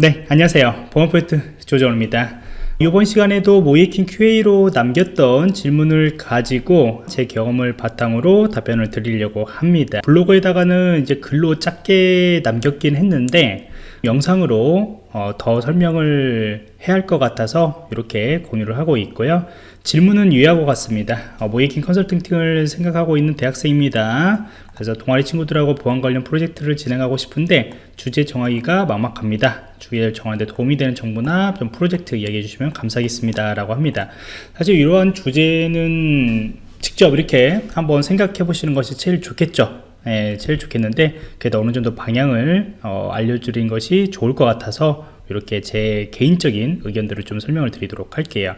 네 안녕하세요. 보안포인트 조정호입니다. 이번 시간에도 모이킹 QA로 남겼던 질문을 가지고 제 경험을 바탕으로 답변을 드리려고 합니다. 블로그에다가는 이제 글로 짧게 남겼긴 했는데 영상으로 어, 더 설명을 해야 할 것 같아서 이렇게 공유를 하고 있고요 질문은 유의하고 같습니다. 어, 모이킹 컨설팅을 생각하고 있는 대학생입니다. 그래서 동아리 친구들하고 보안 관련 프로젝트를 진행하고 싶은데 주제 정하기가 막막합니다. 주제를 정하는데 도움이 되는 정보나 좀 프로젝트 이야기해 주시면 감사하겠습니다 라고 합니다. 사실 이러한 주제는 직접 이렇게 한번 생각해 보시는 것이 제일 좋겠죠. 예, 제일 좋겠는데 그래도 어느 정도 방향을 어, 알려드린 것이 좋을 것 같아서 이렇게 제 개인적인 의견들을 좀 설명을 드리도록 할게요.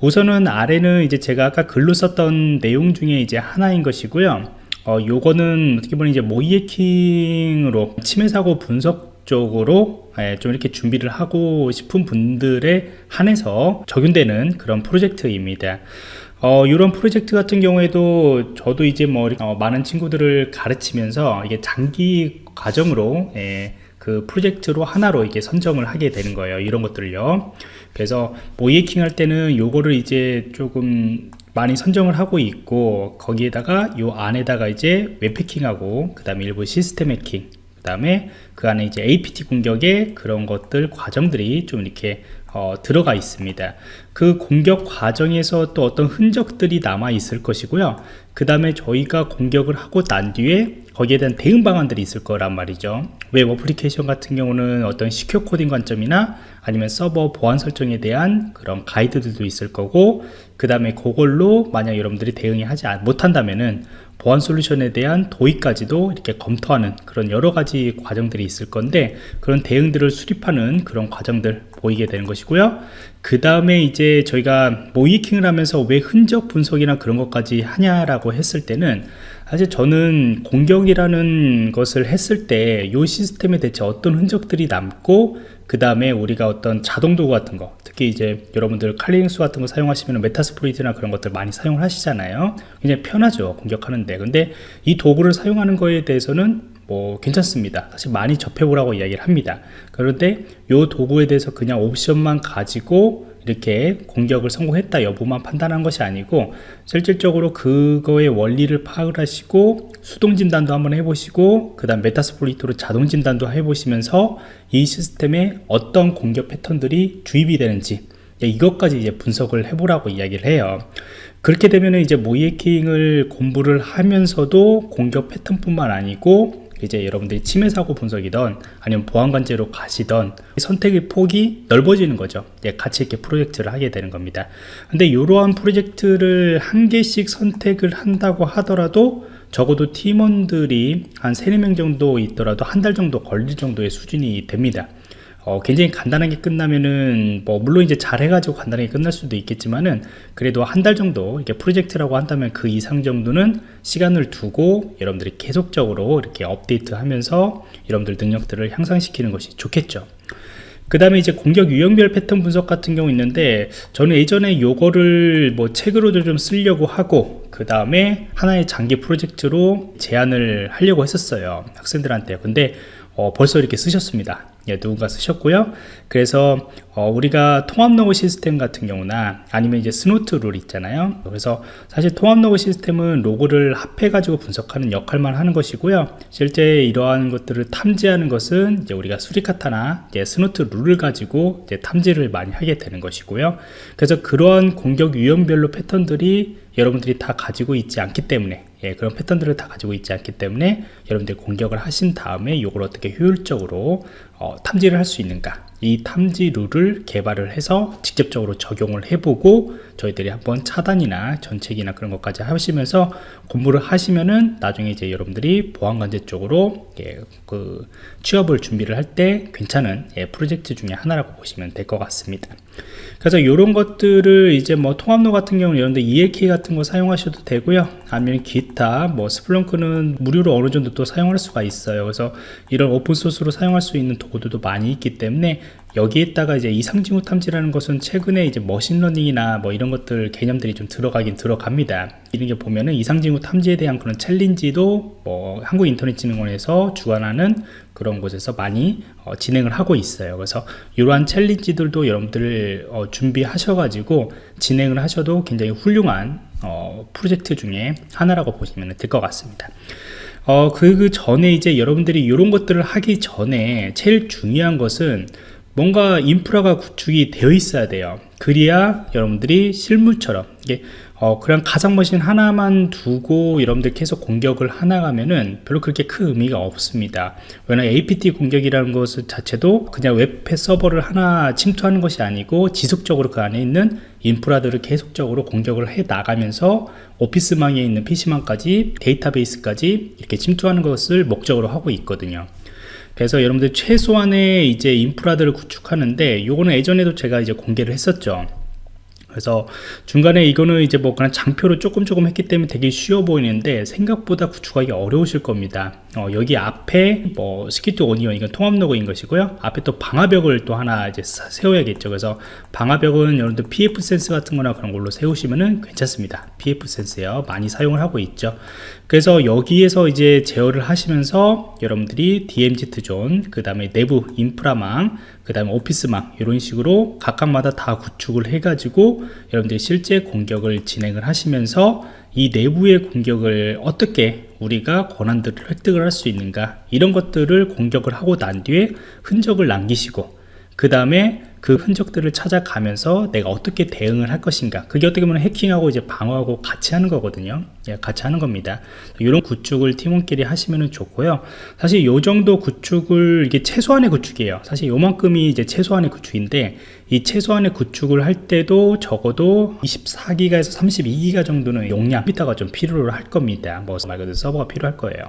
우선은 아래는 이제 제가 아까 글로 썼던 내용 중에 이제 하나인 것이고요. 어, 요거는 어떻게 보면 이제 모이에킹으로 침해 사고 분석 쪽으로 예, 좀 이렇게 준비를 하고 싶은 분들에 한해서 적용되는 그런 프로젝트입니다. 어, 이런 프로젝트 같은 경우에도 저도 이제 뭐 어, 많은 친구들을 가르치면서 이게 장기 과정으로 예, 그 프로젝트로 하나로 이게 선정을 하게 되는 거예요 이런 것들을요. 그래서 모이킹 할 때는 요거를 이제 조금 많이 선정을 하고 있고 거기에다가 요 안에다가 이제 웹패킹하고 그 다음에 일부 시스템 해킹 그 다음에 그 안에 이제 APT 공격의 그런 것들 과정들이 좀 이렇게 어, 들어가 있습니다. 그 공격 과정에서 또 어떤 흔적들이 남아 있을 것이고요. 그 다음에 저희가 공격을 하고 난 뒤에 거기에 대한 대응 방안들이 있을 거란 말이죠. 웹 어플리케이션 같은 경우는 어떤 secure 코딩 관점이나 아니면 서버 보안 설정에 대한 그런 가이드들도 있을 거고 그 다음에 그걸로 만약 여러분들이 대응이 하지 못한다면은 보안 솔루션에 대한 도입까지도 이렇게 검토하는 그런 여러 가지 과정들이 있을 건데 그런 대응들을 수립하는 그런 과정들 보이게 되는 것이고요. 그 다음에 이제 저희가 모이킹을 하면서 왜 흔적 분석이나 그런 것까지 하냐라고 했을 때는 사실 저는 공격이라는 것을 했을 때 이 시스템에 대체 어떤 흔적들이 남고 그 다음에 우리가 어떤 자동 도구 같은 거 특히 이제 여러분들 칼리닉스 같은 거 사용하시면 메타스프로이트나 그런 것들 많이 사용을 하시잖아요. 굉장히 편하죠 공격하는데. 근데 이 도구를 사용하는 거에 대해서는 뭐 괜찮습니다. 사실 많이 접해보라고 이야기를 합니다. 그런데 이 도구에 대해서 그냥 옵션만 가지고 이렇게 공격을 성공했다 여부만 판단한 것이 아니고 실질적으로 그거의 원리를 파악을 하시고 수동 진단도 한번 해보시고 그 다음 Metasploit으로 자동 진단도 해보시면서 이 시스템에 어떤 공격 패턴들이 주입이 되는지 이것까지 이제 분석을 해보라고 이야기를 해요. 그렇게 되면 이제 모의 해킹을 공부를 하면서도 공격 패턴뿐만 아니고 이제 여러분들이 침해 사고 분석이던 아니면 보안관제로 가시던 선택의 폭이 넓어지는 거죠. 예, 같이 이렇게 프로젝트를 하게 되는 겁니다. 근데 이러한 프로젝트를 한 개씩 선택을 한다고 하더라도 적어도 팀원들이 한 3, 4명 정도 있더라도 한 달 정도 걸릴 정도의 수준이 됩니다 어, 굉장히 간단하게 끝나면은 뭐 물론 이제 잘 해가지고 간단하게 끝날 수도 있겠지만은 그래도 한 달 정도 이렇게 프로젝트라고 한다면 그 이상 정도는 시간을 두고 여러분들이 계속적으로 이렇게 업데이트 하면서 여러분들 능력들을 향상시키는 것이 좋겠죠. 그 다음에 이제 공격 유형별 패턴 분석 같은 경우 있는데 저는 예전에 요거를 뭐 책으로도 좀 쓰려고 하고 그 다음에 하나의 장기 프로젝트로 제안을 하려고 했었어요 학생들한테 근데 어, 벌써 이렇게 쓰셨습니다 예, 누군가 쓰셨고요. 그래서 어, 우리가 통합 로그 시스템 같은 경우나 아니면 이제 Snort 룰 있잖아요. 그래서 사실 통합 로그 시스템은 로그를 합해 가지고 분석하는 역할만 하는 것이고요. 실제 이러한 것들을 탐지하는 것은 이제 우리가 Suricata나 이제 Snort 룰을 가지고 이제 탐지를 많이 하게 되는 것이고요. 그래서 그러한 공격 유형별로 패턴들이 여러분들이 다 가지고 있지 않기 때문에 예, 그런 패턴들을 다 가지고 있지 않기 때문에 여러분들이 공격을 하신 다음에 이걸 어떻게 효율적으로 어, 탐지를 할 수 있는가 이 탐지 룰을 개발을 해서 직접적으로 적용을 해보고 저희들이 한번 차단이나 전책이나 그런 것까지 하시면서 공부를 하시면은 나중에 이제 여러분들이 보안관제 쪽으로 예, 그 취업을 준비를 할 때 괜찮은 예, 프로젝트 중에 하나라고 보시면 될 것 같습니다. 그래서 이런 것들을 이제 뭐 통합 로그 같은 경우는 여러분들 ELK 같은 거 사용하셔도 되고요. 아니면 기타 뭐 Splunk는 무료로 어느 정도 또 사용할 수가 있어요. 그래서 이런 오픈소스로 사용할 수 있는 도구들도 많이 있기 때문에 여기에다가 이제 이상징후 탐지라는 것은 최근에 이제 머신러닝이나 뭐 이런 것들 개념들이 좀 들어가긴 들어갑니다. 이런 게 보면은 이상징후 탐지에 대한 그런 챌린지도 뭐 한국인터넷진흥원에서 주관하는 그런 곳에서 많이 어, 진행을 하고 있어요. 그래서 이러한 챌린지들도 여러분들 어, 준비하셔가지고 진행을 하셔도 굉장히 훌륭한 어, 프로젝트 중에 하나라고 보시면 될 것 같습니다. 어, 그, 그 전에 이제 여러분들이 이런 것들을 하기 전에 제일 중요한 것은 뭔가 인프라가 구축이 되어 있어야 돼요. 그래야 여러분들이 실물처럼 이게 어, 그냥 가상 머신 하나만 두고 여러분들 계속 공격을 하나 가면은 별로 그렇게 큰 의미가 없습니다. 왜냐면 APT 공격이라는 것 자체도 그냥 웹 서버를 하나 침투하는 것이 아니고 지속적으로 그 안에 있는 인프라들을 계속적으로 공격을 해 나가면서 오피스망에 있는 PC망까지 데이터베이스까지 이렇게 침투하는 것을 목적으로 하고 있거든요. 그래서 여러분들 최소한의 이제 인프라들을 구축하는데 요거는 예전에도 제가 이제 공개를 했었죠. 그래서 중간에 이거는 이제 뭐 그냥 장표로 조금 조금 했기 때문에 되게 쉬워 보이는데 생각보다 구축하기 어려우실 겁니다. 어, 여기 앞에 뭐 Security Onion 이건 통합 로그인 것이고요. 앞에 또 방화벽을 또 하나 이제 세워야겠죠. 그래서 방화벽은 여러분들 pfSense 같은 거나 그런 걸로 세우시면은 괜찮습니다. pfSense요. 많이 사용을 하고 있죠. 그래서 여기에서 이제 제어를 하시면서 여러분들이 DMZ zone 그 다음에 내부 인프라망 그 다음에 오피스망 이런 식으로 각각마다 다 구축을 해 가지고 여러분들이 실제 공격을 진행을 하시면서 이 내부의 공격을 어떻게 우리가 권한들을 획득을 할 수 있는가 이런 것들을 공격을 하고 난 뒤에 흔적을 남기시고 그 다음에 그 흔적들을 찾아가면서 내가 어떻게 대응을 할 것인가 그게 어떻게 보면 해킹하고 이제 방어하고 같이 하는 거거든요. 예, 같이 하는 겁니다. 이런 구축을 팀원끼리 하시면 좋고요. 사실 요 정도 구축을 이게 최소한의 구축이에요. 사실 요만큼이 이제 최소한의 구축인데 이 최소한의 구축을 할 때도 적어도 24기가에서 32기가 정도는 용량 비타가 좀 필요로 할 겁니다. 뭐 말 그대로 서버가 필요할 거예요.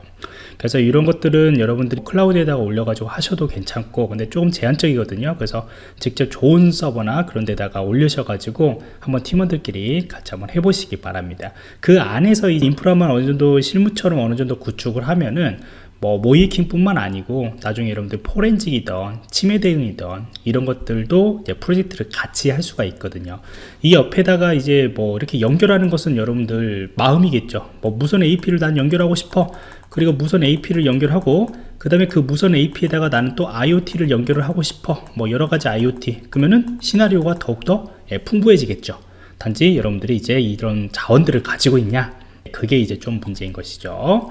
그래서 이런 것들은 여러분들이 클라우드에다가 올려가지고 하셔도 괜찮고 근데 조금 제한적이거든요. 그래서 직접 좋은 서버나 그런 데다가 올려셔가지고 한번 팀원들끼리 같이 한번 해보시기 바랍니다. 그 안에서 이 인프라만 어느 정도 실무처럼 어느 정도 구축을 하면은 뭐 모이킹 뿐만 아니고 나중에 여러분들 포렌직이든 치매 대응이든 이런 것들도 이제 프로젝트를 같이 할 수가 있거든요. 이 옆에다가 이제 뭐 이렇게 연결하는 것은 여러분들 마음이겠죠. 뭐 무선 AP를 난 연결하고 싶어. 그리고 무선 AP를 연결하고 그 다음에 그 무선 AP에다가 나는 또 IoT를 연결을 하고 싶어. 뭐 여러가지 IoT 그러면은 시나리오가 더욱더 예, 풍부해지겠죠. 단지 여러분들이 이제 이런 자원들을 가지고 있냐 그게 이제 좀 문제인 것이죠.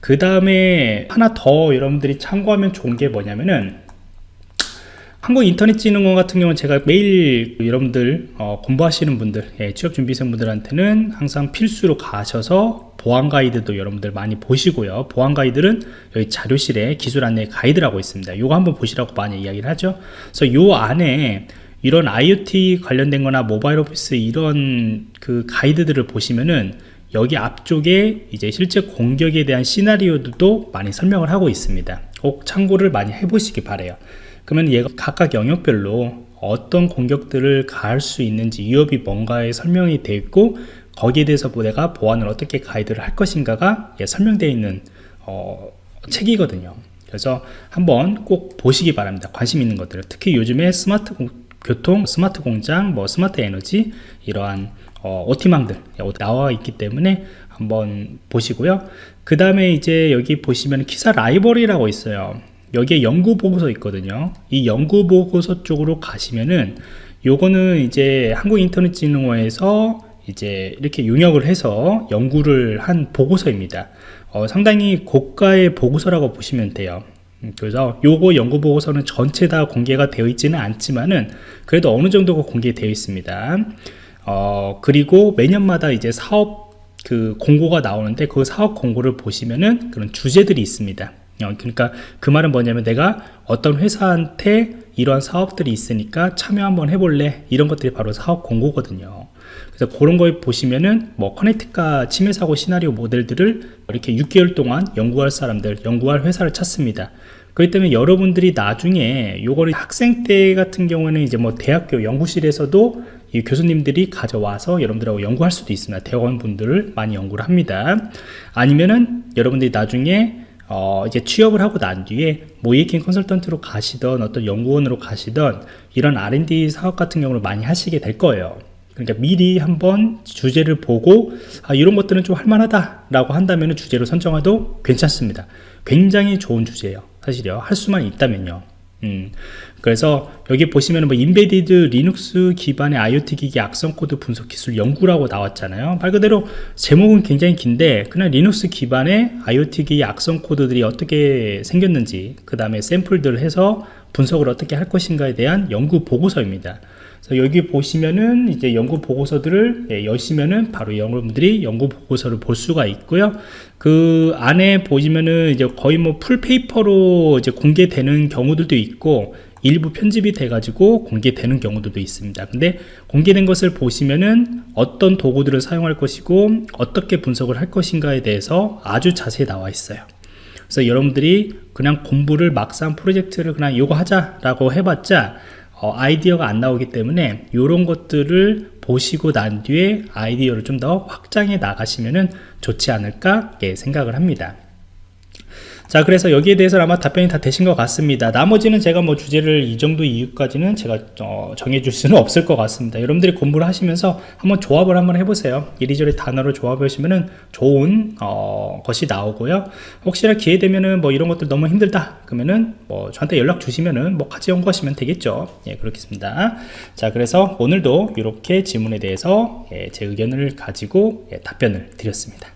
그 다음에 하나 더 여러분들이 참고하면 좋은 게 뭐냐면은 한국인터넷진흥원 같은 경우는 제가 매일 여러분들 어, 공부하시는 분들 예, 취업준비생분들한테는 항상 필수로 가셔서 보안 가이드도 여러분들 많이 보시고요. 보안 가이드는 여기 자료실에 기술 안내 가이드라고 있습니다. 이거 한번 보시라고 많이 이야기를 하죠. 그래서 요 안에 이런 IoT 관련된 거나 모바일 오피스 이런 그 가이드들을 보시면은 여기 앞쪽에 이제 실제 공격에 대한 시나리오도 많이 설명을 하고 있습니다. 꼭 참고를 많이 해보시기 바래요. 그러면 얘가 각각 영역별로 어떤 공격들을 가할 수 있는지 위협이 뭔가에 설명이 되어 있고 거기에 대해서 내가 보안을 어떻게 가이드를 할 것인가가 예, 설명되어 있는 어, 책이거든요. 그래서 한번 꼭 보시기 바랍니다. 관심 있는 것들. 특히 요즘에 스마트 공, 교통 스마트 공장 뭐 스마트 에너지 이러한 어, OT망들 나와 있기 때문에 한번 보시고요. 그 다음에 이제 여기 보시면 KISA 라이브러리라고 있어요. 여기에 연구 보고서 있거든요. 이 연구 보고서 쪽으로 가시면은 요거는 이제 한국인터넷진흥원에서 이제 이렇게 용역을 해서 연구를 한 보고서입니다. 어, 상당히 고가의 보고서라고 보시면 돼요. 음, 그래서 요거 연구 보고서는 전체 다 공개가 되어 있지는 않지만은 그래도 어느 정도가 공개되어 있습니다. 어, 그리고 매년마다 이제 사업 그 공고가 나오는데 그 사업 공고를 보시면은 그런 주제들이 있습니다. 어, 그러니까 그 말은 뭐냐면 내가 어떤 회사한테 이러한 사업들이 있으니까 참여 한번 해볼래? 이런 것들이 바로 사업 공고거든요 그래서 그런 걸 보시면은 뭐 커넥트카 침해 사고 시나리오 모델들을 이렇게 6개월 동안 연구할 사람들 연구할 회사를 찾습니다. 그렇기 때문에 여러분들이 나중에 요거를 학생 때 같은 경우는 이제 뭐 대학교 연구실에서도 이 교수님들이 가져와서 여러분들하고 연구할 수도 있습니다. 대학원 분들을 많이 연구를 합니다. 아니면은 여러분들이 나중에 어, 이제 취업을 하고 난 뒤에 모이킹 컨설턴트로 가시던 어떤 연구원으로 가시던 이런 R&D 사업 같은 경우를 많이 하시게 될 거예요. 그러니까 미리 한번 주제를 보고 아, 이런 것들은 좀 할만하다 라고 한다면 주제로 선정해도 괜찮습니다. 굉장히 좋은 주제예요. 사실요. 할 수만 있다면요. 음, 그래서 여기 보시면 뭐 embedded 리눅스 기반의 IoT 기기 악성 코드 분석 기술 연구라고 나왔잖아요. 말 그대로 제목은 굉장히 긴데 그냥 리눅스 기반의 IoT 기기 악성 코드들이 어떻게 생겼는지 그 다음에 샘플들을 해서 분석을 어떻게 할 것인가에 대한 연구 보고서입니다. 그래서 여기 보시면은 이제 연구 보고서들을 예, 여시면은 바로 여러분들이 연구 보고서를 볼 수가 있고요. 그 안에 보시면은 이제 거의 뭐 풀페이퍼로 이제 공개되는 경우들도 있고 일부 편집이 돼가지고 공개되는 경우들도 있습니다. 근데 공개된 것을 보시면은 어떤 도구들을 사용할 것이고 어떻게 분석을 할 것인가에 대해서 아주 자세히 나와 있어요. 그래서 여러분들이 그냥 공부를 막상 프로젝트를 그냥 이거 하자라고 해봤자 어, 아이디어가 안 나오기 때문에 이런 것들을 보시고 난 뒤에 아이디어를 좀 더 확장해 나가시면 좋지 않을까 예, 생각을 합니다 자 그래서 여기에 대해서 아마 답변이 다 되신 것 같습니다. 나머지는 제가 뭐 주제를 이 정도 이유까지는 제가 어, 정해줄 수는 없을 것 같습니다. 여러분들이 공부를 하시면서 한번 조합을 한번 해보세요. 이리저리 단어를 조합해 보시면은 좋은 어, 것이 나오고요. 혹시나 기회 되면은 뭐 이런 것들 너무 힘들다 그러면은 뭐 저한테 연락 주시면은 뭐 같이 연구하시면 되겠죠. 예 그렇겠습니다. 자 그래서 오늘도 이렇게 질문에 대해서 예, 제 의견을 가지고 예, 답변을 드렸습니다